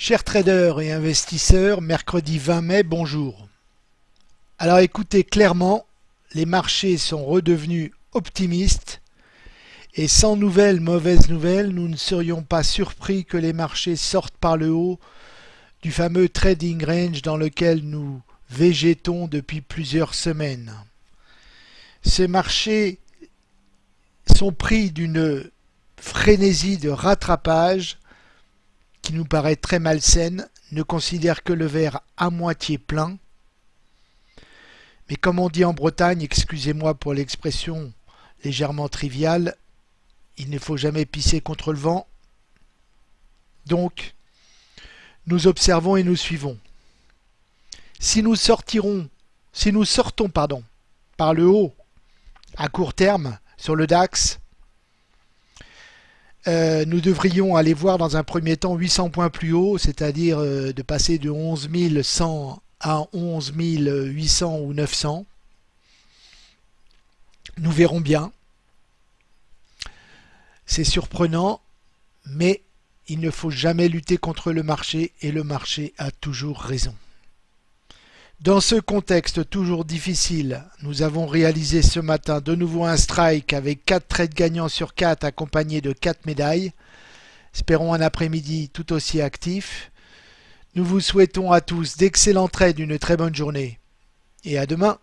Chers traders et investisseurs, mercredi 20 mai, bonjour. Alors écoutez clairement, les marchés sont redevenus optimistes et sans nouvelles mauvaises nouvelles, nous ne serions pas surpris que les marchés sortent par le haut du fameux trading range dans lequel nous végétons depuis plusieurs semaines. Ces marchés sont pris d'une frénésie de rattrapage nous paraît très malsaine, ne considère que le verre à moitié plein. Mais comme on dit en Bretagne, excusez-moi pour l'expression légèrement triviale, il ne faut jamais pisser contre le vent. Donc, nous observons et nous suivons. Si nous sortirons, si nous sortons pardon, par le haut à court terme sur le DAX, euh, nous devrions aller voir dans un premier temps 800 points plus haut, c'est-à-dire euh, de passer de 11 100 à 11 800 ou 900. Nous verrons bien. C'est surprenant, mais il ne faut jamais lutter contre le marché et le marché a toujours raison. Dans ce contexte toujours difficile, nous avons réalisé ce matin de nouveau un strike avec 4 trades gagnants sur 4 accompagnés de 4 médailles. Espérons un après-midi tout aussi actif. Nous vous souhaitons à tous d'excellents trades, une très bonne journée et à demain.